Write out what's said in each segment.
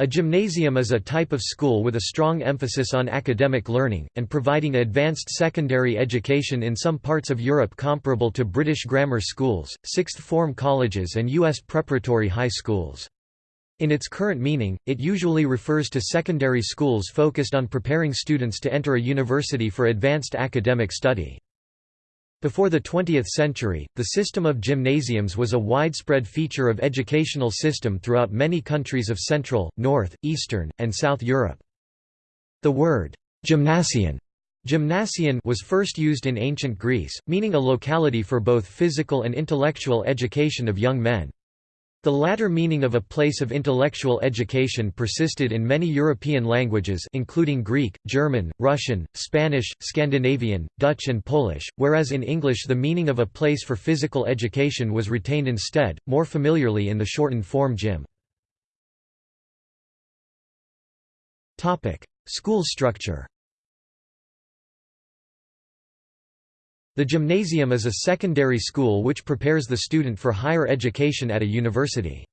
A gymnasium is a type of school with a strong emphasis on academic learning, and providing advanced secondary education in some parts of Europe comparable to British grammar schools, sixth-form colleges and U.S. preparatory high schools. In its current meaning, it usually refers to secondary schools focused on preparing students to enter a university for advanced academic study. Before the 20th century, the system of gymnasiums was a widespread feature of educational system throughout many countries of Central, North, Eastern, and South Europe. The word «gymnasium» Gymnasium was first used in ancient Greece, meaning a locality for both physical and intellectual education of young men. The latter meaning of a place of intellectual education persisted in many European languages including Greek, German, Russian, Spanish, Scandinavian, Dutch and Polish, whereas in English the meaning of a place for physical education was retained instead, more familiarly in the shortened form gym. School structure The gymnasium is a secondary school which prepares the student for higher education at a university.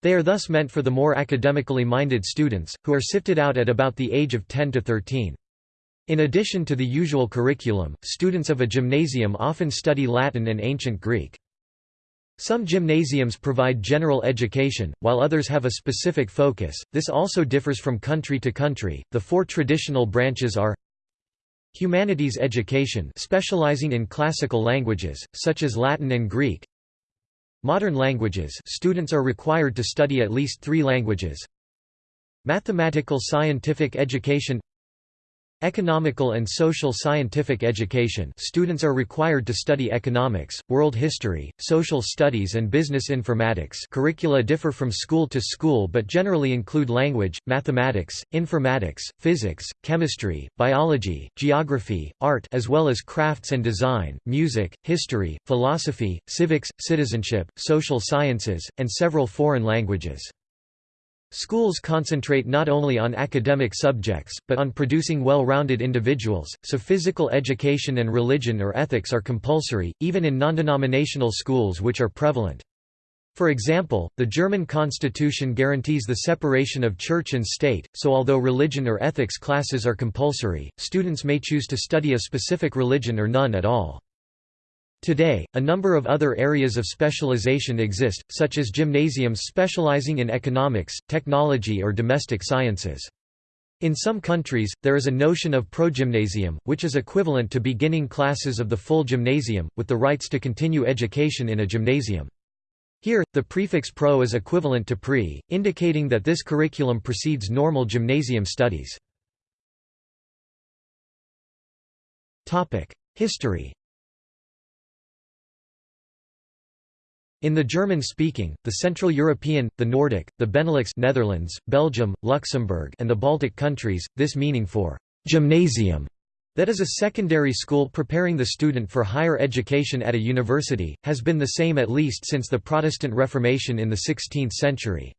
They are thus meant for the more academically minded students, who are sifted out at about the age of 10 to 13. In addition to the usual curriculum, students of a gymnasium often study Latin and Ancient Greek. Some gymnasiums provide general education, while others have a specific focus. This also differs from country to country. The four traditional branches are Humanities education specializing in classical languages, such as Latin and Greek. Modern languages students are required to study at least three languages. Mathematical scientific education Economical and social scientific education students are required to study economics, world history, social studies and business informatics curricula differ from school to school but generally include language, mathematics, informatics, physics, chemistry, biology, geography, art as well as crafts and design, music, history, philosophy, civics, citizenship, social sciences, and several foreign languages. Schools concentrate not only on academic subjects, but on producing well-rounded individuals, so physical education and religion or ethics are compulsory, even in non-denominational schools which are prevalent. For example, the German constitution guarantees the separation of church and state, so although religion or ethics classes are compulsory, students may choose to study a specific religion or none at all. Today, a number of other areas of specialization exist, such as gymnasiums specializing in economics, technology or domestic sciences. In some countries, there is a notion of progymnasium, which is equivalent to beginning classes of the full gymnasium, with the rights to continue education in a gymnasium. Here, the prefix pro is equivalent to pre, indicating that this curriculum precedes normal gymnasium studies. History In the German-speaking, the Central European, the Nordic, the Benelux Netherlands, Belgium, Luxembourg and the Baltic countries, this meaning for «gymnasium» that is a secondary school preparing the student for higher education at a university, has been the same at least since the Protestant Reformation in the 16th century.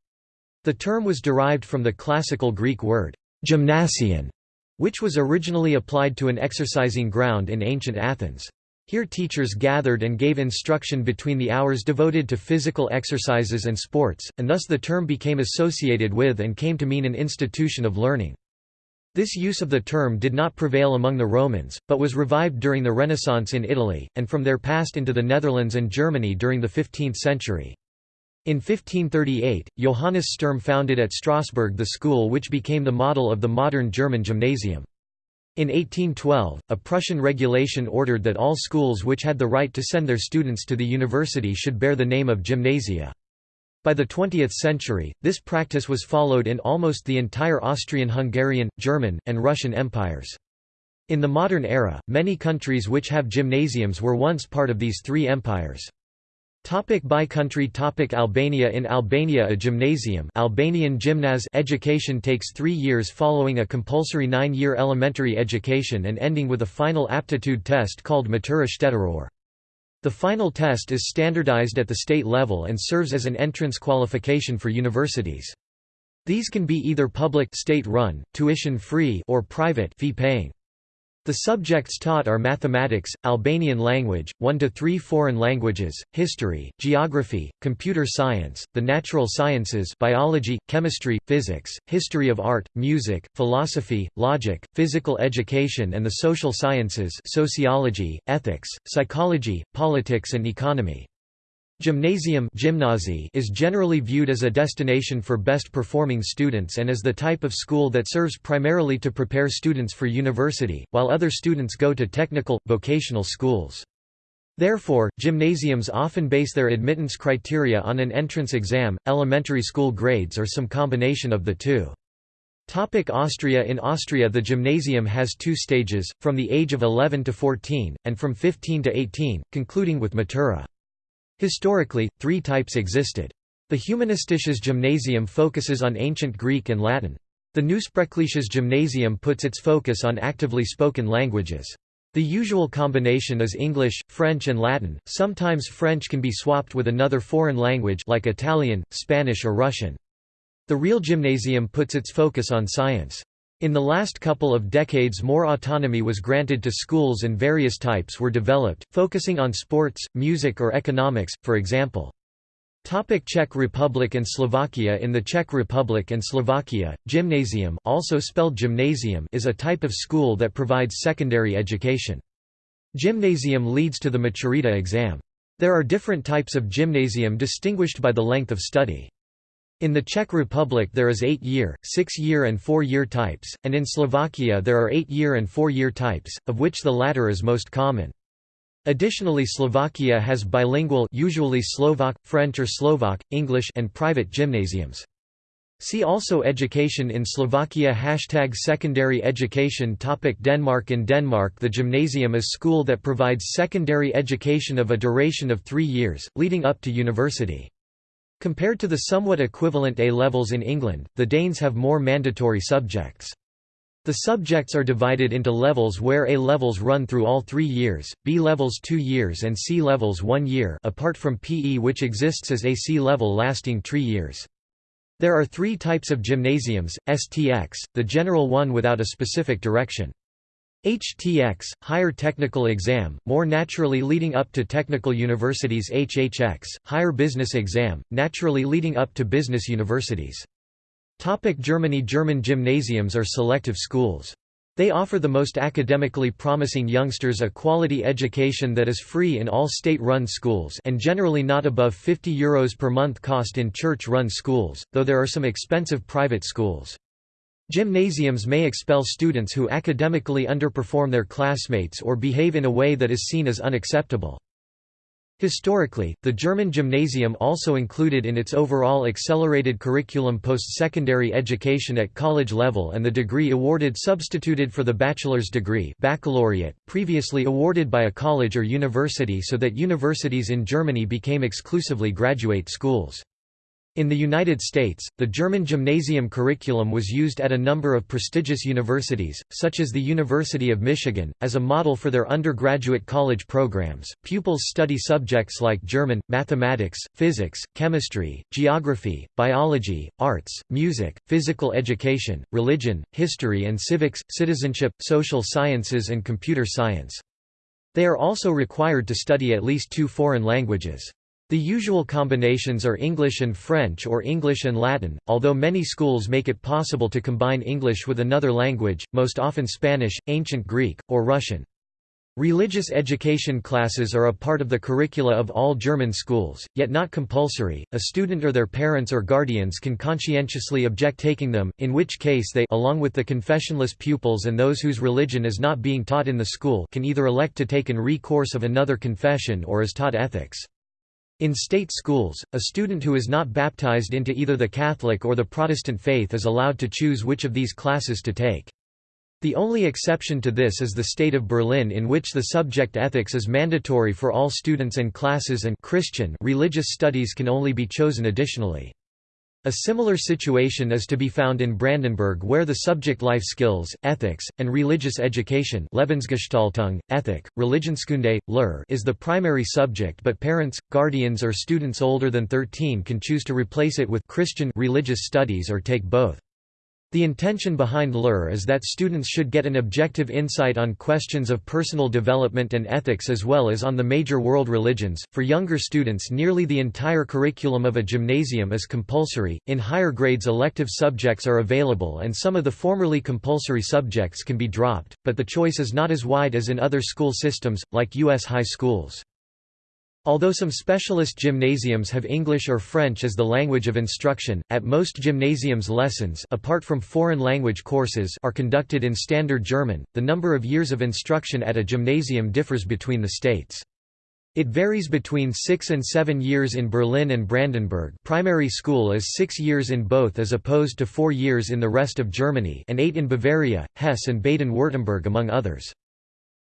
The term was derived from the classical Greek word «gymnasion», which was originally applied to an exercising ground in ancient Athens. Here teachers gathered and gave instruction between the hours devoted to physical exercises and sports, and thus the term became associated with and came to mean an institution of learning. This use of the term did not prevail among the Romans, but was revived during the Renaissance in Italy, and from there passed into the Netherlands and Germany during the 15th century. In 1538, Johannes Sturm founded at Strasbourg the school which became the model of the modern German gymnasium. In 1812, a Prussian regulation ordered that all schools which had the right to send their students to the university should bear the name of gymnasia. By the 20th century, this practice was followed in almost the entire Austrian-Hungarian, German, and Russian empires. In the modern era, many countries which have gymnasiums were once part of these three empires. Topic by country topic Albania In Albania a gymnasium Albanian gymnaz education takes three years following a compulsory nine-year elementary education and ending with a final aptitude test called Matura Shtetërore. The final test is standardized at the state level and serves as an entrance qualification for universities. These can be either public state-run, tuition-free or private fee-paying. The subjects taught are mathematics, Albanian language, 1 to 3 foreign languages, history, geography, computer science, the natural sciences, biology, chemistry, physics, history of art, music, philosophy, logic, physical education and the social sciences, sociology, ethics, psychology, politics and economy. Gymnasium is generally viewed as a destination for best performing students and as the type of school that serves primarily to prepare students for university, while other students go to technical, vocational schools. Therefore, gymnasiums often base their admittance criteria on an entrance exam, elementary school grades or some combination of the two. Topic Austria In Austria the gymnasium has two stages, from the age of 11 to 14, and from 15 to 18, concluding with matura. Historically, three types existed. The Humanistisches Gymnasium focuses on ancient Greek and Latin. The Neusprachliches Gymnasium puts its focus on actively spoken languages. The usual combination is English, French and Latin, sometimes French can be swapped with another foreign language like Italian, Spanish or Russian. The real gymnasium puts its focus on science. In the last couple of decades more autonomy was granted to schools and various types were developed, focusing on sports, music or economics, for example. Topic Czech Republic and Slovakia In the Czech Republic and Slovakia, gymnasium also spelled gymnasium is a type of school that provides secondary education. Gymnasium leads to the Maturita exam. There are different types of gymnasium distinguished by the length of study. In the Czech Republic there is 8-year, 6-year and 4-year types, and in Slovakia there are 8-year and 4-year types, of which the latter is most common. Additionally Slovakia has bilingual usually Slovak, French or Slovak, English and private gymnasiums. See also Education in Slovakia Hashtag Secondary education topic Denmark In Denmark the gymnasium is school that provides secondary education of a duration of three years, leading up to university. Compared to the somewhat equivalent A-levels in England, the Danes have more mandatory subjects. The subjects are divided into levels where A levels run through all three years, B levels two years and C levels one year apart from PE which exists as a C level lasting three years. There are three types of gymnasiums, STX, the general one without a specific direction. HTX, Higher Technical Exam, more naturally leading up to technical universities HHX, Higher Business Exam, naturally leading up to business universities. Topic Germany German gymnasiums are selective schools. They offer the most academically promising youngsters a quality education that is free in all state-run schools and generally not above €50 Euros per month cost in church-run schools, though there are some expensive private schools. Gymnasiums may expel students who academically underperform their classmates or behave in a way that is seen as unacceptable. Historically, the German gymnasium also included in its overall accelerated curriculum post-secondary education at college level and the degree awarded substituted for the bachelor's degree baccalaureate, previously awarded by a college or university so that universities in Germany became exclusively graduate schools. In the United States, the German gymnasium curriculum was used at a number of prestigious universities, such as the University of Michigan, as a model for their undergraduate college programs. Pupils study subjects like German, mathematics, physics, chemistry, geography, biology, arts, music, physical education, religion, history and civics, citizenship, social sciences and computer science. They are also required to study at least two foreign languages. The usual combinations are English and French or English and Latin, although many schools make it possible to combine English with another language, most often Spanish, Ancient Greek, or Russian. Religious education classes are a part of the curricula of all German schools, yet not compulsory. A student or their parents or guardians can conscientiously object taking them, in which case they along with the confessionless pupils and those whose religion is not being taught in the school can either elect to take an re-course of another confession or is taught ethics. In state schools, a student who is not baptized into either the Catholic or the Protestant faith is allowed to choose which of these classes to take. The only exception to this is the state of Berlin in which the subject ethics is mandatory for all students and classes and Christian religious studies can only be chosen additionally. A similar situation is to be found in Brandenburg where the subject life skills, ethics, and religious education Lebensgestaltung, ethic, Religionskunde, Lehre is the primary subject but parents, guardians or students older than 13 can choose to replace it with Christian religious studies or take both. The intention behind LUR is that students should get an objective insight on questions of personal development and ethics as well as on the major world religions. For younger students, nearly the entire curriculum of a gymnasium is compulsory. In higher grades, elective subjects are available and some of the formerly compulsory subjects can be dropped, but the choice is not as wide as in other school systems, like U.S. high schools. Although some specialist gymnasiums have English or French as the language of instruction, at most gymnasiums lessons apart from foreign language courses are conducted in standard German. The number of years of instruction at a gymnasium differs between the states. It varies between 6 and 7 years in Berlin and Brandenburg primary school is 6 years in both as opposed to 4 years in the rest of Germany and 8 in Bavaria, Hesse and Baden-Württemberg among others.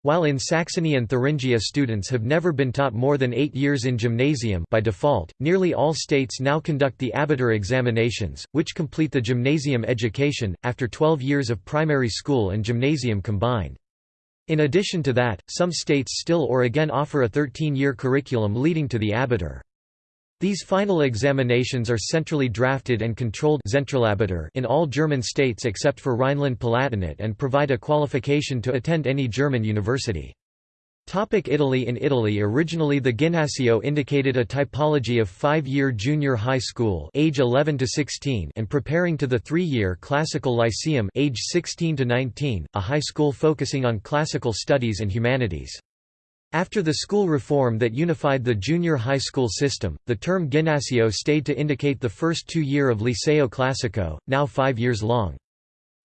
While in Saxony and Thuringia students have never been taught more than eight years in gymnasium by default, nearly all states now conduct the Abitur examinations, which complete the gymnasium education, after 12 years of primary school and gymnasium combined. In addition to that, some states still or again offer a 13-year curriculum leading to the Abitur. These final examinations are centrally drafted and controlled in all German states except for Rhineland-Palatinate and provide a qualification to attend any German university. Topic Italy In Italy originally the Ginnasio indicated a typology of five-year junior high school age 11 to 16 and preparing to the three-year classical lyceum age 16 to 19, a high school focusing on classical studies and humanities. After the school reform that unified the junior high school system, the term Ginnasio stayed to indicate the first two year of Liceo Classico, now five years long.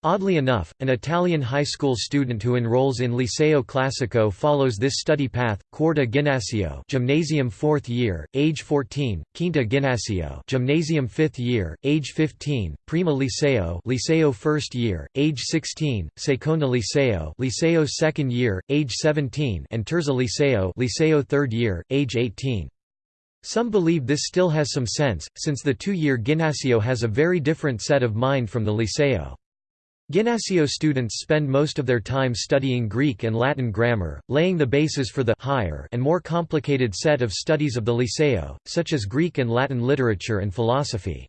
Oddly enough, an Italian high school student who enrolls in Liceo Classico follows this study path: Quarta Ginnasio, Gymnasium 4th year, age 14; Quinta Ginnasio, Gymnasium 5th year, age 15; Prima Liceo, Liceo 1st year, age 16; Seconda Liceo, Liceo 2nd year, age 17; and Terza Liceo, Liceo 3rd year, age 18. Some believe this still has some sense, since the two-year Ginnasio has a very different set of mind from the Liceo. Ginnasio students spend most of their time studying Greek and Latin grammar, laying the basis for the higher and more complicated set of studies of the Liceo, such as Greek and Latin literature and philosophy.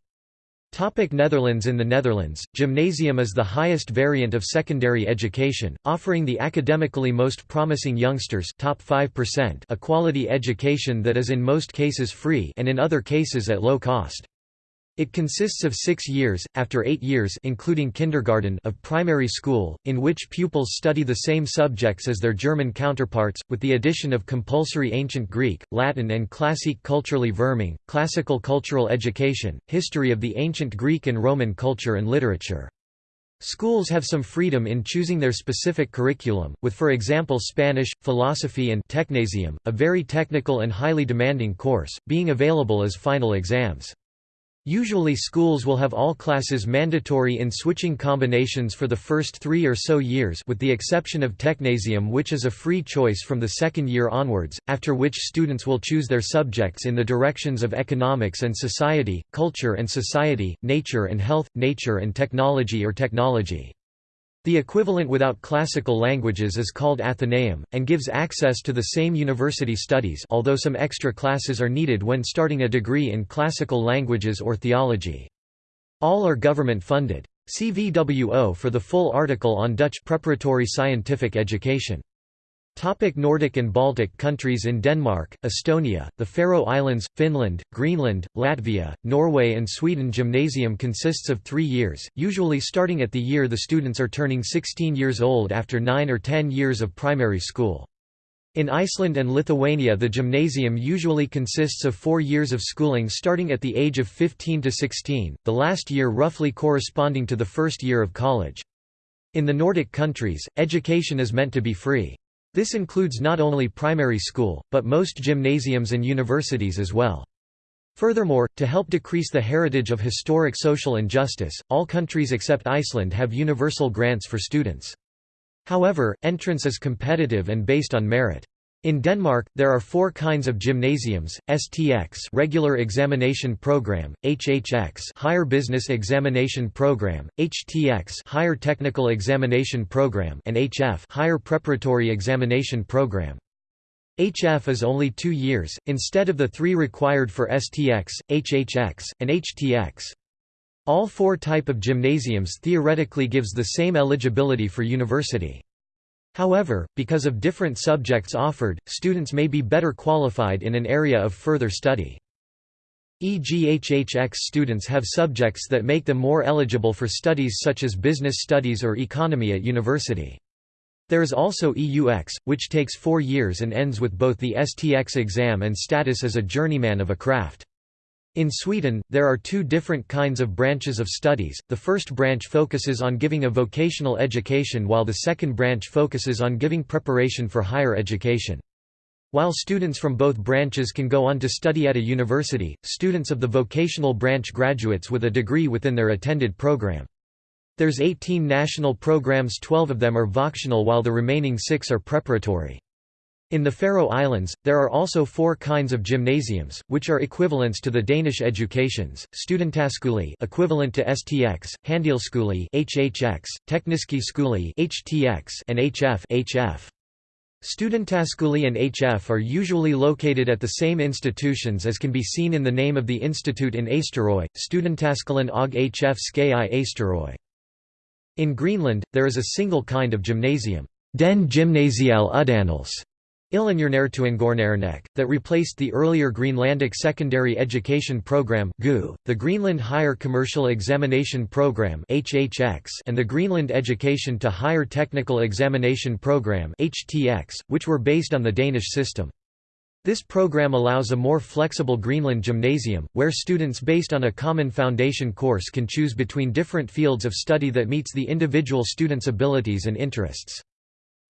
Topic Netherlands In the Netherlands, gymnasium is the highest variant of secondary education, offering the academically most promising youngsters top 5% a quality education that is in most cases free and in other cases at low cost. It consists of six years, after eight years including kindergarten of primary school, in which pupils study the same subjects as their German counterparts, with the addition of compulsory ancient Greek, Latin and classic culturally Vorming, classical cultural education, history of the ancient Greek and Roman culture and literature. Schools have some freedom in choosing their specific curriculum, with for example Spanish, philosophy and technasium, a very technical and highly demanding course, being available as final exams. Usually schools will have all classes mandatory in switching combinations for the first three or so years with the exception of Technasium which is a free choice from the second year onwards, after which students will choose their subjects in the directions of economics and society, culture and society, nature and health, nature and technology or technology. The equivalent without classical languages is called Athenaeum, and gives access to the same university studies although some extra classes are needed when starting a degree in classical languages or theology. All are government funded. See VWO for the full article on Dutch preparatory scientific education. Topic Nordic and Baltic countries In Denmark, Estonia, the Faroe Islands, Finland, Greenland, Latvia, Norway and Sweden Gymnasium consists of three years, usually starting at the year the students are turning 16 years old after 9 or 10 years of primary school. In Iceland and Lithuania the gymnasium usually consists of four years of schooling starting at the age of 15 to 16, the last year roughly corresponding to the first year of college. In the Nordic countries, education is meant to be free. This includes not only primary school, but most gymnasiums and universities as well. Furthermore, to help decrease the heritage of historic social injustice, all countries except Iceland have universal grants for students. However, entrance is competitive and based on merit. In Denmark, there are four kinds of gymnasiums: STX regular examination program, HHX higher business examination program, HTX higher technical examination program, and HF higher preparatory examination program. HF is only two years, instead of the three required for STX, HHX, and HTX. All four type of gymnasiums theoretically gives the same eligibility for university. However, because of different subjects offered, students may be better qualified in an area of further study. EGHHX students have subjects that make them more eligible for studies such as business studies or economy at university. There is also EUX, which takes four years and ends with both the STX exam and status as a journeyman of a craft. In Sweden, there are two different kinds of branches of studies, the first branch focuses on giving a vocational education while the second branch focuses on giving preparation for higher education. While students from both branches can go on to study at a university, students of the vocational branch graduates with a degree within their attended program. There's 18 national programs 12 of them are vocational while the remaining 6 are preparatory. In the Faroe Islands, there are also four kinds of gymnasiums, which are equivalents to the Danish educations: Studentaskole, equivalent to STX, Handelsskole (HHX), Tekniske (HTX), and HF (HF). Studentaskole and HF are usually located at the same institutions as can be seen in the name of the institute in Eysturoy, Studentaskolen og HF Ski Eysturoy. In Greenland, there is a single kind of gymnasium, Den Gymnasial Uddannelse, that replaced the earlier Greenlandic Secondary Education Program the Greenland Higher Commercial Examination Program and the Greenland Education to Higher Technical Examination Program which were based on the Danish system. This program allows a more flexible Greenland gymnasium, where students based on a common foundation course can choose between different fields of study that meets the individual student's abilities and interests.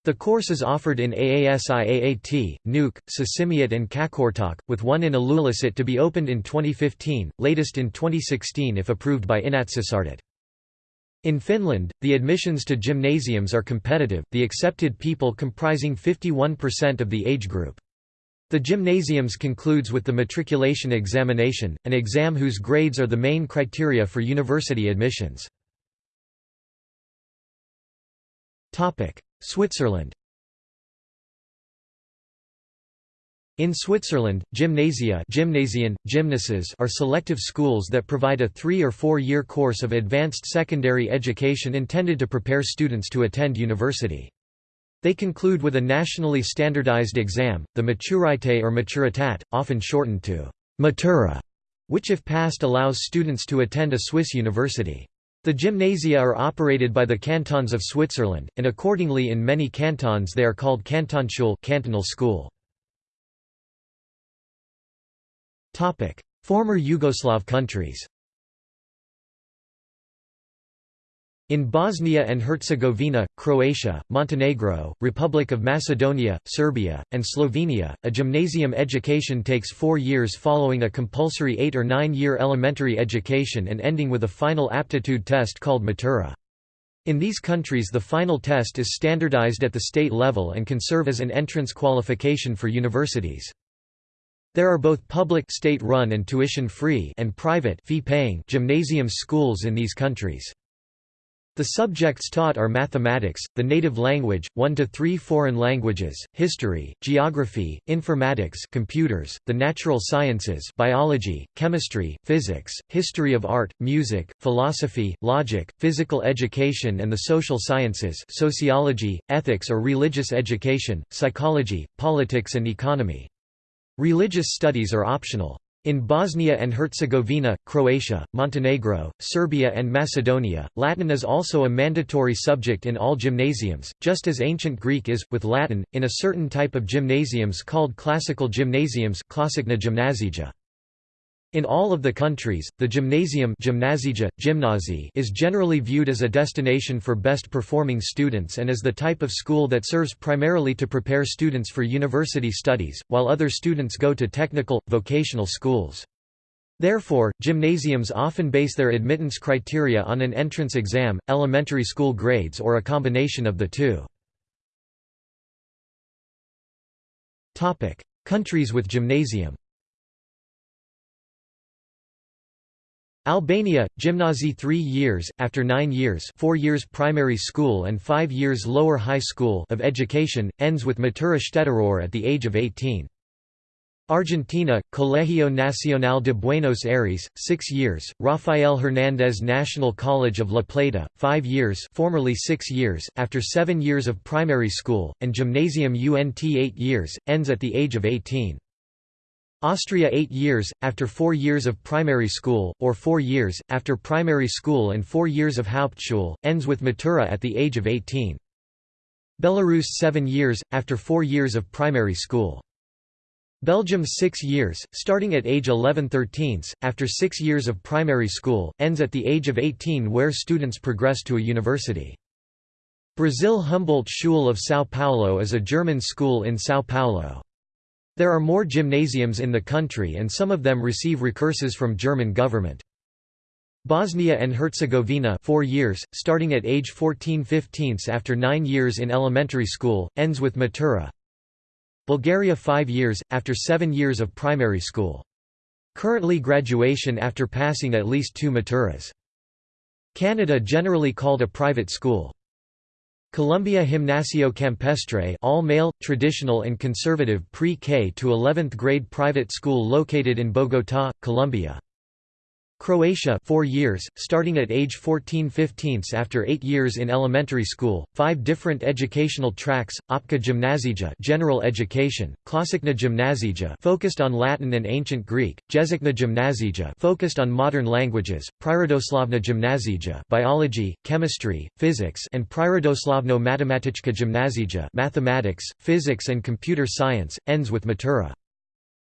The course is offered in Aasiaat, Nuuk, Sisimiut and Qaqortoq, with one in Ilulissat to be opened in 2015, latest in 2016 if approved by Inatsisartut. In Finland, the admissions to gymnasiums are competitive, the accepted people comprising 51% of the age group. The gymnasiums concludes with the matriculation examination, an exam whose grades are the main criteria for university admissions. Switzerland In Switzerland, gymnasia gymnasien, gymnases are selective schools that provide a three- or four-year course of advanced secondary education intended to prepare students to attend university. They conclude with a nationally standardized exam, the Maturité or Maturitat, often shortened to Matura, which if passed allows students to attend a Swiss university. The gymnasia are operated by the cantons of Switzerland, and accordingly in many cantons they are called Kantonsschule cantonal school. Former Yugoslav countries In Bosnia and Herzegovina, Croatia, Montenegro, Republic of Macedonia, Serbia, and Slovenia, a gymnasium education takes four years following a compulsory eight- or nine-year elementary education and ending with a final aptitude test called Matura. In these countries the final test is standardized at the state level and can serve as an entrance qualification for universities. There are both public state-run and tuition-free and private fee-paying gymnasium schools in these countries. The subjects taught are mathematics, the native language, 1 to 3 foreign languages, history, geography, informatics, computers, the natural sciences, biology, chemistry, physics, history of art, music, philosophy, logic, physical education and the social sciences, sociology, ethics or religious education, psychology, politics and economy. Religious studies are optional. In Bosnia and Herzegovina, Croatia, Montenegro, Serbia and Macedonia, Latin is also a mandatory subject in all gymnasiums, just as ancient Greek is, with Latin, in a certain type of gymnasiums called classical gymnasiums in all of the countries, the gymnasium is generally viewed as a destination for best performing students and as the type of school that serves primarily to prepare students for university studies, while other students go to technical, vocational schools. Therefore, gymnasiums often base their admittance criteria on an entrance exam, elementary school grades or a combination of the two. Countries with gymnasium Albania, gymnasie 3 years, after 9 years 4 years primary school and 5 years lower high school of education, ends with matura shtetëror at the age of 18. Argentina, Colegio Nacional de Buenos Aires, 6 years, Rafael Hernández National College of La Plata, 5 years formerly 6 years, after 7 years of primary school, and Gymnasium UNT 8 years, ends at the age of 18. Austria 8 years, after 4 years of primary school, or 4 years, after primary school and 4 years of Hauptschule, ends with Matura at the age of 18. Belarus 7 years, after 4 years of primary school. Belgium 6 years, starting at age 11 13 after 6 years of primary school, ends at the age of 18 where students progress to a university. Brazil Humboldt Schule of São Paulo is a German school in São Paulo. There are more gymnasiums in the country and some of them receive recursos from German government. Bosnia and Herzegovina 4 years, starting at age 14 15 after 9 years in elementary school, ends with Matura, Bulgaria 5 years, after 7 years of primary school. Currently graduation after passing at least two maturas. Canada generally called a private school. Colombia Gimnasio Campestre all male, traditional and conservative pre-K to 11th grade private school located in Bogotá, Colombia. Croatia 4 years, starting at age 14-15 after 8 years in elementary school, 5 different educational tracks, Opka Gymnazija general education, Klasikna Gymnazija focused on Latin and ancient Greek, Jezikna Gymnazija focused on modern languages, Prirodoslovna Gymnazija biology, chemistry, physics and Prirodoslovno Matematichka Gymnazija mathematics, physics and computer science, ends with Matura.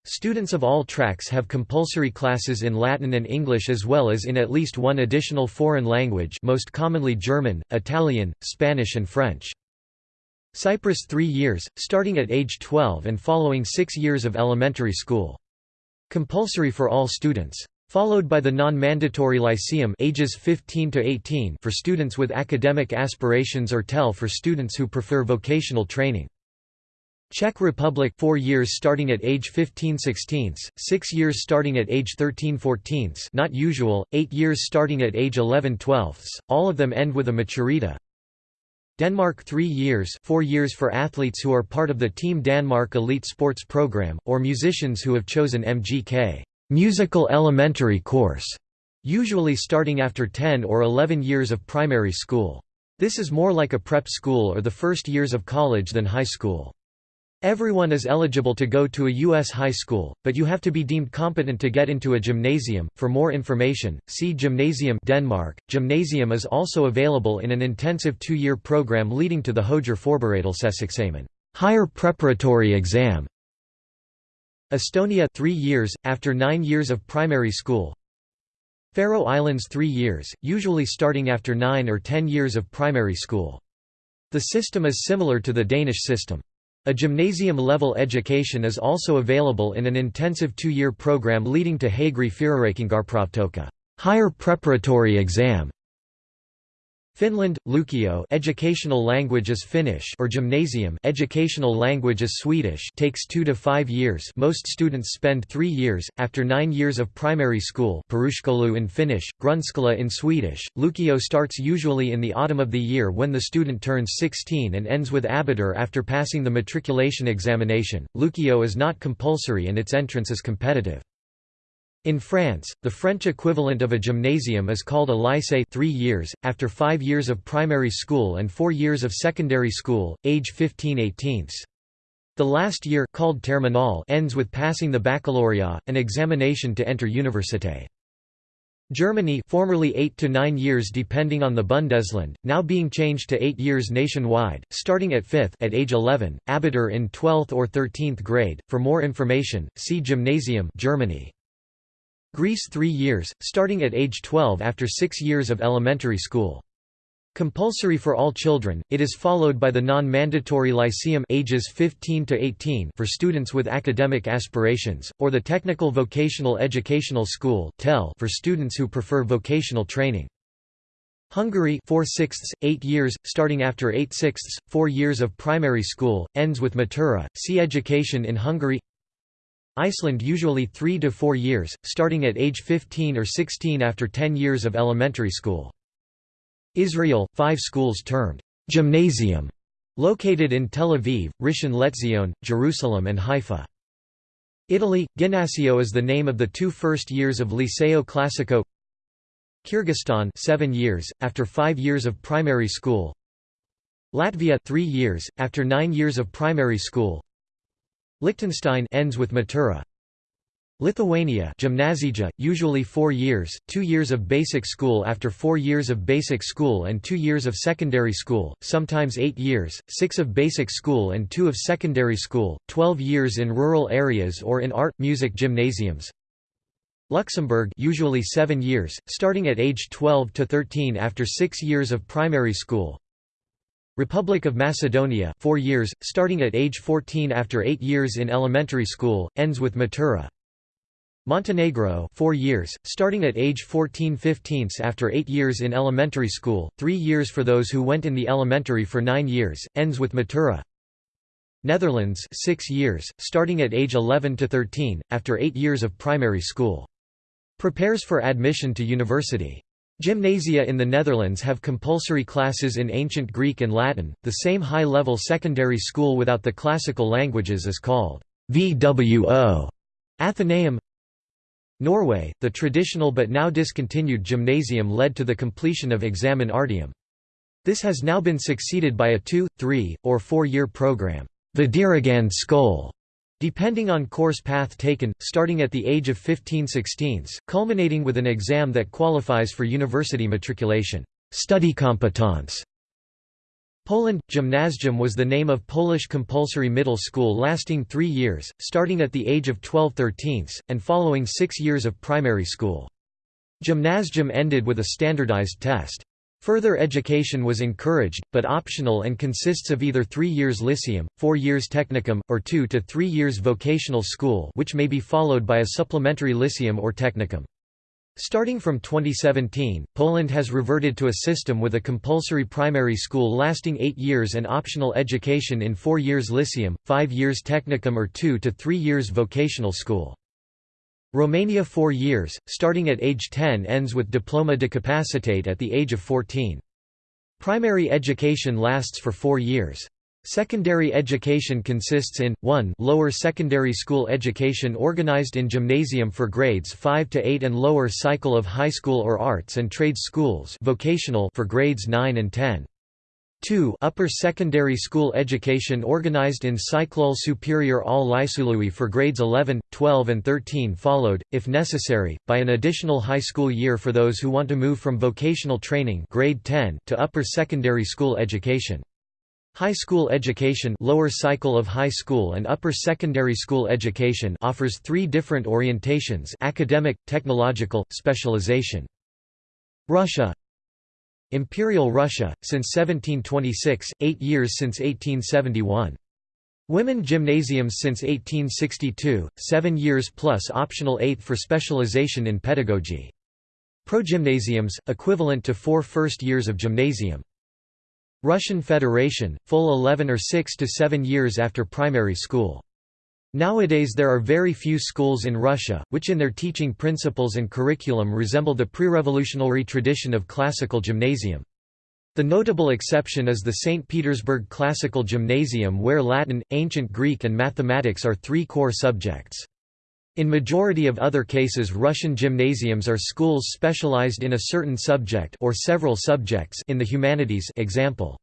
Students of all tracks have compulsory classes in Latin and English as well as in at least one additional foreign language most commonly German, Italian, Spanish and French. Cyprus 3 years, starting at age 12 and following 6 years of elementary school. Compulsory for all students. Followed by the non-mandatory lyceum ages 15 to 18 for students with academic aspirations or TEL for students who prefer vocational training. Czech Republic 4 years starting at age 15 16 6 years starting at age 13 14 not usual, 8 years starting at age 11 12 all of them end with a maturita. Denmark 3 years 4 years for athletes who are part of the Team Danmark Elite Sports Program, or musicians who have chosen MGK musical elementary course, usually starting after 10 or 11 years of primary school. This is more like a prep school or the first years of college than high school. Everyone is eligible to go to a U.S. high school, but you have to be deemed competent to get into a gymnasium. For more information, see Gymnasium Denmark. Gymnasium is also available in an intensive two-year program leading to the Hoger Forberedelsesexamen, higher preparatory exam. Estonia 3 years, after 9 years of primary school. Faroe Islands 3 years, usually starting after 9 or 10 years of primary school. The system is similar to the Danish system. A gymnasium-level education is also available in an intensive two-year program leading to Hagri Fyrirreikingarprovtoka higher preparatory exam. Finland, Lukio educational language is Finnish or gymnasium educational language is Swedish takes 2 to 5 years most students spend 3 years, after 9 years of primary school Peruskoulu in Finnish, Grundskola in Swedish, Lukio starts usually in the autumn of the year when the student turns 16 and ends with abitur after passing the matriculation examination. Lukio is not compulsory and its entrance is competitive. In France, the French equivalent of a gymnasium is called a lycée 3 years, after 5 years of primary school and 4 years of secondary school, age 15-18. The last year called terminal ends with passing the baccalaureate, an examination to enter université. Germany formerly 8 to 9 years depending on the Bundesland, now being changed to 8 years nationwide, starting at 5th at age 11, Abitur in 12th or 13th grade. For more information, see Gymnasium Germany. Greece 3 years, starting at age 12 after 6 years of elementary school. Compulsory for all children, it is followed by the non-mandatory lyceum ages 15 to 18 for students with academic aspirations, or the Technical Vocational Educational School for students who prefer vocational training. Hungary 4 sixths, 8 years, starting after 8 sixths, 4 years of primary school, ends with matura. See Education in Hungary Iceland usually 3 to 4 years, starting at age 15 or 16 after 10 years of elementary school. Israel, 5 schools termed gymnasium, located in Tel Aviv, Rishon LeZion, Jerusalem and Haifa. Italy – Ginnasio is the name of the two first years of Liceo Classico Kyrgyzstan 7 years, after 5 years of primary school Latvia 3 years, after 9 years of primary school Liechtenstein ends with Matura Lithuania gymnasija, usually 4 years, 2 years of basic school after 4 years of basic school and 2 years of secondary school, sometimes 8 years, 6 of basic school and 2 of secondary school, 12 years in rural areas or in art, music gymnasiums. Luxembourg usually 7 years, starting at age 12 to 13 after 6 years of primary school. Republic of Macedonia 4 years, starting at age 14 after 8 years in elementary school, ends with Matura. Montenegro 4 years, starting at age 14 15 after 8 years in elementary school, 3 years for those who went in the elementary for 9 years, ends with Matura. Netherlands 6 years, starting at age 11 to 13, after 8 years of primary school. Prepares for admission to university. Gymnasia in the Netherlands have compulsory classes in Ancient Greek and Latin. The same high-level secondary school without the classical languages is called VWO. Athenaeum Norway, the traditional but now discontinued gymnasium led to the completion of examen artium. This has now been succeeded by a two, three, or four-year program, Videregående skole, depending on course path taken, starting at the age of 15-16, culminating with an exam that qualifies for university matriculation. Study competence Poland – Gymnasium was the name of Polish compulsory middle school lasting three years, starting at the age of 12 13 and following six years of primary school. Gymnasium ended with a standardized test. Further education was encouraged, but optional and consists of either three years lyceum, four years technicum, or two to three years vocational school which may be followed by a supplementary lyceum or technicum. Starting from 2017, Poland has reverted to a system with a compulsory primary school lasting eight years and optional education in four years lyceum, five years technicum or two to three years vocational school. Romania four years, starting at age 10 ends with diploma de capacitate at the age of 14. Primary education lasts for four years. Secondary education consists in, 1 lower secondary school education organized in gymnasium for grades 5 to 8 and lower cycle of high school or arts and trade schools vocational for grades 9 and 10. 2 upper secondary school education organized in Ciclul Superior al Liceului for grades 11, 12 and 13 followed, if necessary, by an additional high school year for those who want to move from vocational training grade 10 to upper secondary school education. High school education lower cycle of high school and upper secondary school education offers three different orientations academic, technological, specialization. Russia Imperial Russia, since 1726, eight years since 1871. Women gymnasiums since 1862, seven years plus optional eighth for specialization in pedagogy. Progymnasiums, equivalent to four first years of gymnasium. Russian Federation, full 11 or 6 to 7 years after primary school. Nowadays there are very few schools in Russia, which in their teaching principles and curriculum resemble the pre-revolutionary tradition of classical gymnasium. The notable exception is the St. Petersburg Classical Gymnasium where Latin, Ancient Greek and mathematics are three core subjects. In majority of other cases Russian gymnasiums are schools specialized in a certain subject or several subjects in the humanities example.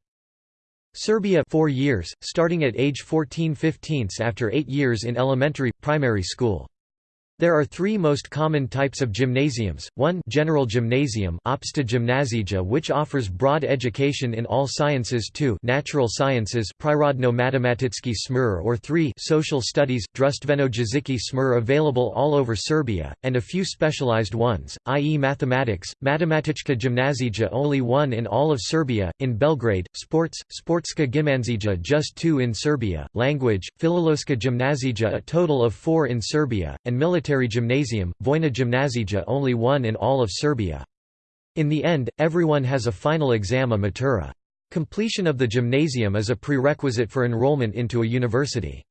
Serbia 4 years, starting at age 14-15 after 8 years in elementary, primary school. There are three most common types of gymnasiums, 1 general gymnasium Opšta gymnazija which offers broad education in all sciences 2 natural sciences Prirodno-matematický smir or 3 social studies Drustveno jeziki smir available all over Serbia, and a few specialized ones, i.e. mathematics, Matematička Gymnasija only one in all of Serbia, in Belgrade, sports, Sportska Gymnasija just two in Serbia, language, Filološka Gymnasija a total of four in Serbia, and military military gymnasium, Vojna gymnazija only one in all of Serbia. In the end, everyone has a final exam a matura. Completion of the gymnasium is a prerequisite for enrollment into a university.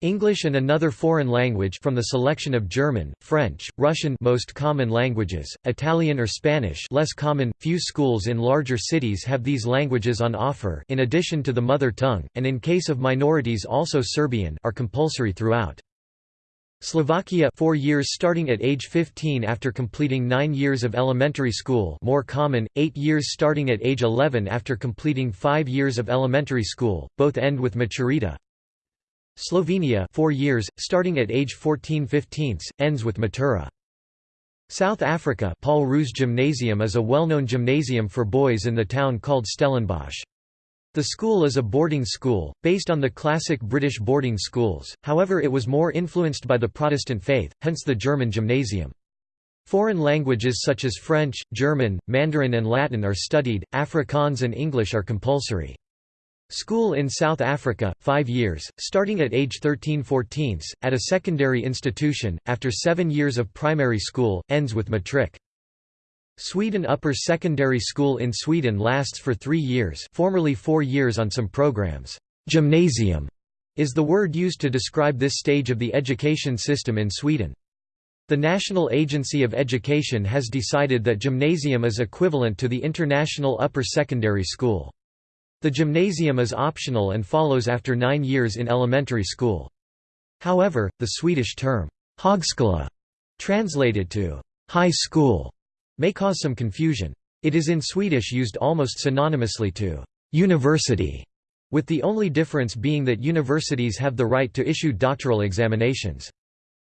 English and another foreign language from the selection of German, French, Russian most common languages, Italian or Spanish less common, few schools in larger cities have these languages on offer in addition to the mother tongue, and in case of minorities also Serbian are compulsory throughout. Slovakia 4 years starting at age 15 after completing 9 years of elementary school more common, 8 years starting at age 11 after completing 5 years of elementary school, both end with maturita. Slovenia 4 years, starting at age 14 15 ends with matura. South Africa Paul Roos Gymnasium is a well-known gymnasium for boys in the town called Stellenbosch. The school is a boarding school, based on the classic British boarding schools, however it was more influenced by the Protestant faith, hence the German gymnasium. Foreign languages such as French, German, Mandarin and Latin are studied, Afrikaans and English are compulsory. School in South Africa, 5 years, starting at age 13-14, at a secondary institution, after 7 years of primary school, ends with matric. Sweden Upper Secondary School in Sweden lasts for three years formerly four years on some programs. Gymnasium is the word used to describe this stage of the education system in Sweden. The National Agency of Education has decided that gymnasium is equivalent to the International Upper Secondary School. The gymnasium is optional and follows after nine years in elementary school. However, the Swedish term, högskola, translated to high school, may cause some confusion. It is in Swedish used almost synonymously to university, with the only difference being that universities have the right to issue doctoral examinations.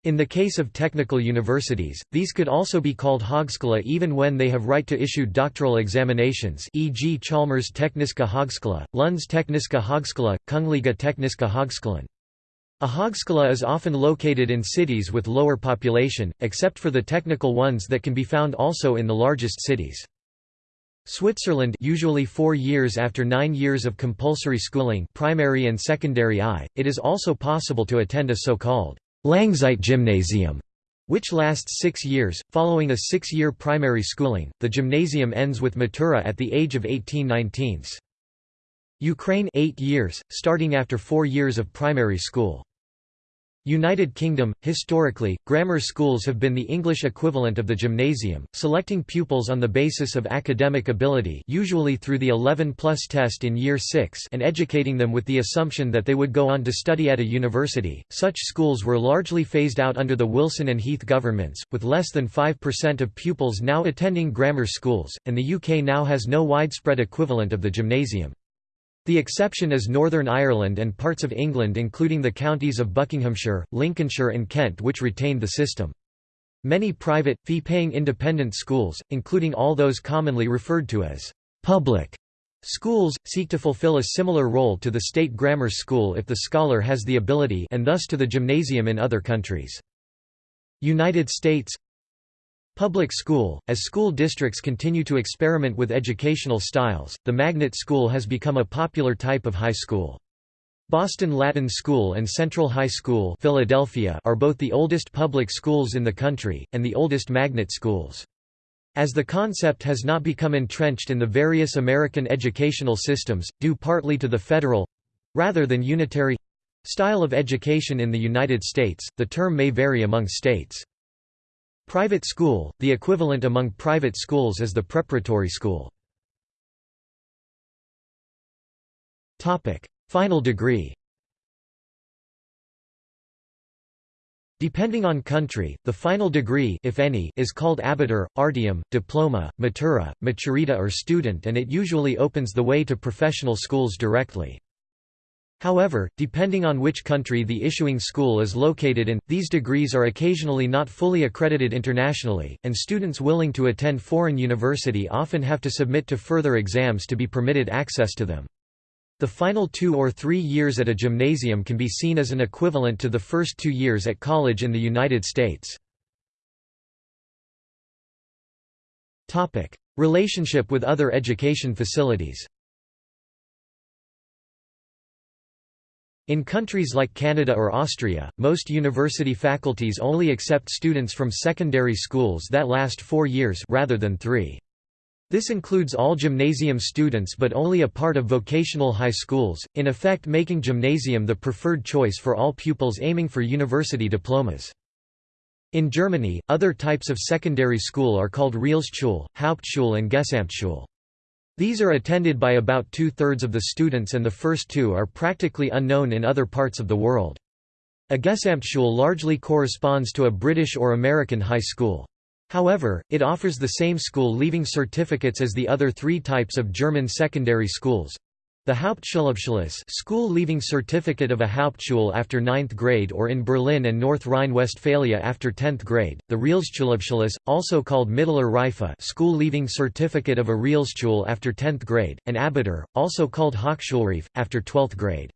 In the case of technical universities, these could also be called Högskola even when they have right to issue doctoral examinations e.g. Chalmers Tekniska Högskola, Lunds Tekniska Högskola, Kungliga Tekniska Högskolan. A högskola is often located in cities with lower population, except for the technical ones that can be found also in the largest cities. Switzerland usually four years after nine years of compulsory schooling primary and secondary I, it is also possible to attend a so-called Langzeit Gymnasium which lasts six years. Following a six-year primary schooling, the gymnasium ends with matura at the age of 18-19. Ukraine 8 years, starting after four years of primary school. United Kingdom, historically, grammar schools have been the English equivalent of the gymnasium, selecting pupils on the basis of academic ability usually through the 11-plus test in Year 6 and educating them with the assumption that they would go on to study at a university. Such schools were largely phased out under the Wilson and Heath governments, with less than 5% of pupils now attending grammar schools, and the UK now has no widespread equivalent of the gymnasium. The exception is Northern Ireland and parts of England including the counties of Buckinghamshire, Lincolnshire and Kent which retained the system. Many private, fee-paying independent schools, including all those commonly referred to as «public» schools, seek to fulfill a similar role to the state grammar school if the scholar has the ability and thus to the gymnasium in other countries. United States Public school – As school districts continue to experiment with educational styles, the magnet school has become a popular type of high school. Boston Latin School and Central High School Philadelphia are both the oldest public schools in the country, and the oldest magnet schools. As the concept has not become entrenched in the various American educational systems, due partly to the federal—rather than unitary—style of education in the United States, the term may vary among states. Private school, the equivalent among private schools is the preparatory school. Final degree Depending on country, the final degree if any, is called abitur, artium, diploma, matura, maturita or student and it usually opens the way to professional schools directly. However, depending on which country the issuing school is located in, these degrees are occasionally not fully accredited internationally, and students willing to attend foreign university often have to submit to further exams to be permitted access to them. The final two or three years at a gymnasium can be seen as an equivalent to the first two years at college in the United States. Relationship with other education facilities In countries like Canada or Austria, most university faculties only accept students from secondary schools that last four years rather than three. This includes all gymnasium students but only a part of vocational high schools, in effect making gymnasium the preferred choice for all pupils aiming for university diplomas. In Germany, other types of secondary school are called Realschule, Hauptschule and Gesamtschule. These are attended by about two-thirds of the students and the first two are practically unknown in other parts of the world. A Gesamtschule largely corresponds to a British or American high school. However, it offers the same school-leaving certificates as the other three types of German secondary schools. The Hauptschulabschluss school leaving certificate of a Hauptschule after 9th grade or in Berlin and North Rhine-Westphalia after 10th grade, the Realschulabschluss, also called Mittlerer Reife school leaving certificate of a Realschule after 10th grade, and Abitur, also called Hochschulreife, after 12th grade.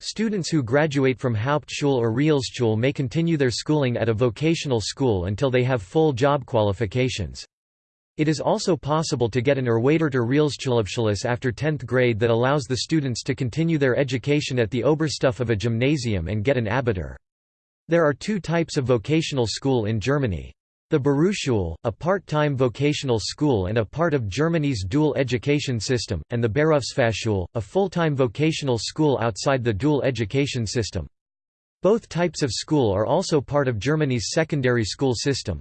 Students who graduate from Hauptschule or Realschule may continue their schooling at a vocational school until they have full job qualifications. It is also possible to get an Erweiterter Realschulabschluss after 10th grade that allows the students to continue their education at the Oberstufe of a gymnasium and get an Abitur. There are two types of vocational school in Germany. The Berufsschule, a part-time vocational school and a part of Germany's dual education system, and the Berufsfachschule, a full-time vocational school outside the dual education system. Both types of school are also part of Germany's secondary school system.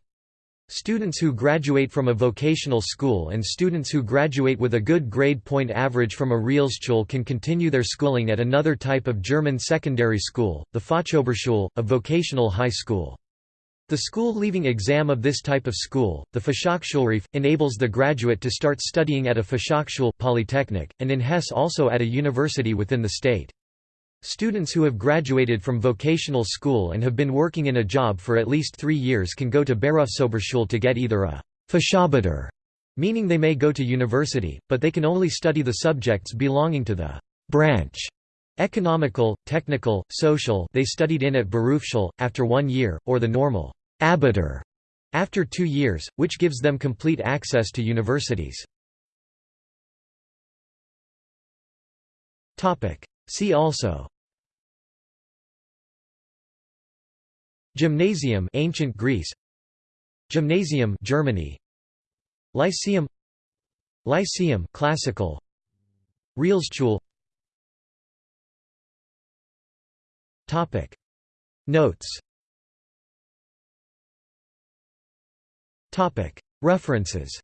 Students who graduate from a vocational school and students who graduate with a good grade point average from a Realschule can continue their schooling at another type of German secondary school, the Fachoberschule, a vocational high school. The school-leaving exam of this type of school, the Fachhochschulreife, enables the graduate to start studying at a Fachhochschule polytechnic, and in Hesse also at a university within the state. Students who have graduated from vocational school and have been working in a job for at least three years can go to Berufsoberschule to get either a Fachabitur, meaning they may go to university, but they can only study the subjects belonging to the branch economical, technical, social they studied in at Berufsschule, after one year, or the normal Abitur after two years, which gives them complete access to universities. See also Gymnasium ancient Greece Gymnasium Germany Lyceum Lyceum classical Realschule Topic. Notes Topic. References